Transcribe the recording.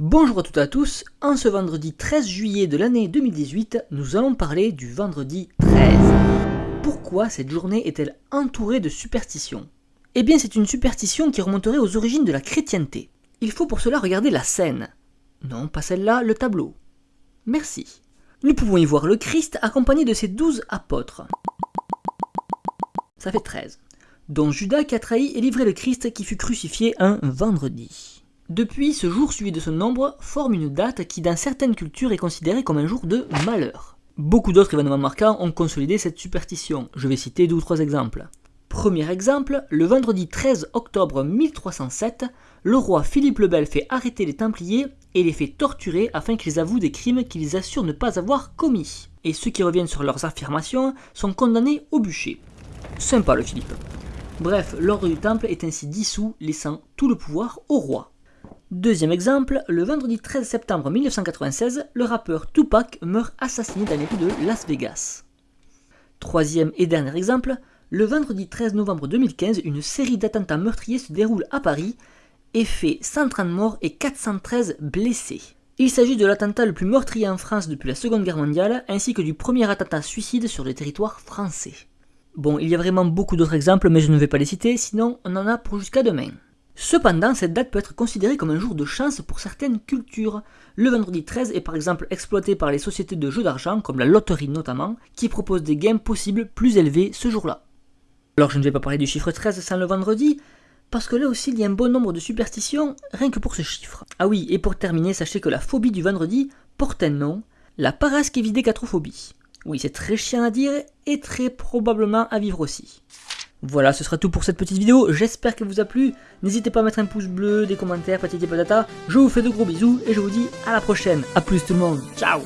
Bonjour à toutes et à tous, en ce vendredi 13 juillet de l'année 2018, nous allons parler du vendredi 13. Pourquoi cette journée est-elle entourée de superstitions? Eh bien c'est une superstition qui remonterait aux origines de la chrétienté. Il faut pour cela regarder la scène. Non, pas celle-là, le tableau. Merci. Nous pouvons y voir le Christ accompagné de ses douze apôtres. Ça fait 13. Dont Judas qui a trahi et livré le Christ qui fut crucifié un vendredi. Depuis, ce jour suivi de ce nombre forme une date qui dans certaines cultures est considérée comme un jour de malheur. Beaucoup d'autres événements marquants ont consolidé cette superstition, je vais citer deux ou trois exemples. Premier exemple, le vendredi 13 octobre 1307, le roi Philippe le Bel fait arrêter les Templiers et les fait torturer afin qu'ils avouent des crimes qu'ils assurent ne pas avoir commis. Et ceux qui reviennent sur leurs affirmations sont condamnés au bûcher. Sympa le Philippe. Bref, l'ordre du temple est ainsi dissous, laissant tout le pouvoir au roi. Deuxième exemple, le vendredi 13 septembre 1996, le rappeur Tupac meurt assassiné dans les rues de Las Vegas. Troisième et dernier exemple, le vendredi 13 novembre 2015, une série d'attentats meurtriers se déroule à Paris et fait 130 morts et 413 blessés. Il s'agit de l'attentat le plus meurtrier en France depuis la Seconde Guerre mondiale, ainsi que du premier attentat suicide sur le territoire français. Bon, il y a vraiment beaucoup d'autres exemples, mais je ne vais pas les citer, sinon on en a pour jusqu'à demain. Cependant, cette date peut être considérée comme un jour de chance pour certaines cultures. Le vendredi 13 est par exemple exploité par les sociétés de jeux d'argent, comme la loterie notamment, qui proposent des gains possibles plus élevés ce jour-là. Alors je ne vais pas parler du chiffre 13 sans le vendredi, parce que là aussi il y a un bon nombre de superstitions rien que pour ce chiffre. Ah oui, et pour terminer, sachez que la phobie du vendredi porte un nom, la paraskevidécatrophobie. Oui, c'est très chiant à dire et très probablement à vivre aussi. Voilà, ce sera tout pour cette petite vidéo, j'espère qu'elle vous a plu. N'hésitez pas à mettre un pouce bleu, des commentaires, patati patata. Je vous fais de gros bisous et je vous dis à la prochaine. A plus tout le monde, ciao